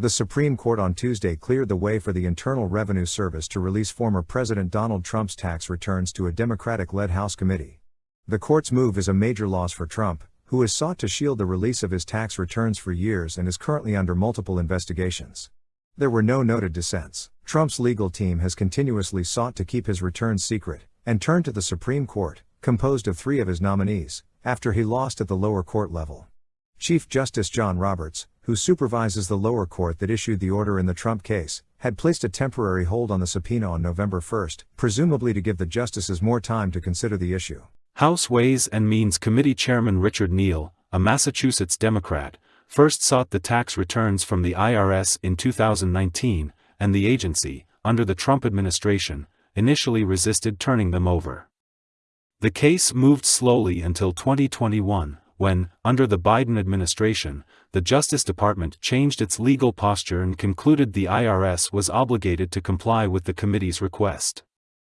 The Supreme Court on Tuesday cleared the way for the Internal Revenue Service to release former President Donald Trump's tax returns to a Democratic led House committee. The court's move is a major loss for Trump, who has sought to shield the release of his tax returns for years and is currently under multiple investigations. There were no noted dissents. Trump's legal team has continuously sought to keep his returns secret, and turned to the Supreme Court, composed of three of his nominees, after he lost at the lower court level. Chief Justice John Roberts, who supervises the lower court that issued the order in the Trump case, had placed a temporary hold on the subpoena on November 1, presumably to give the justices more time to consider the issue. House Ways and Means Committee Chairman Richard Neal, a Massachusetts Democrat, first sought the tax returns from the IRS in 2019, and the agency, under the Trump administration, initially resisted turning them over. The case moved slowly until 2021, when, under the Biden administration, the Justice Department changed its legal posture and concluded the IRS was obligated to comply with the committee's request.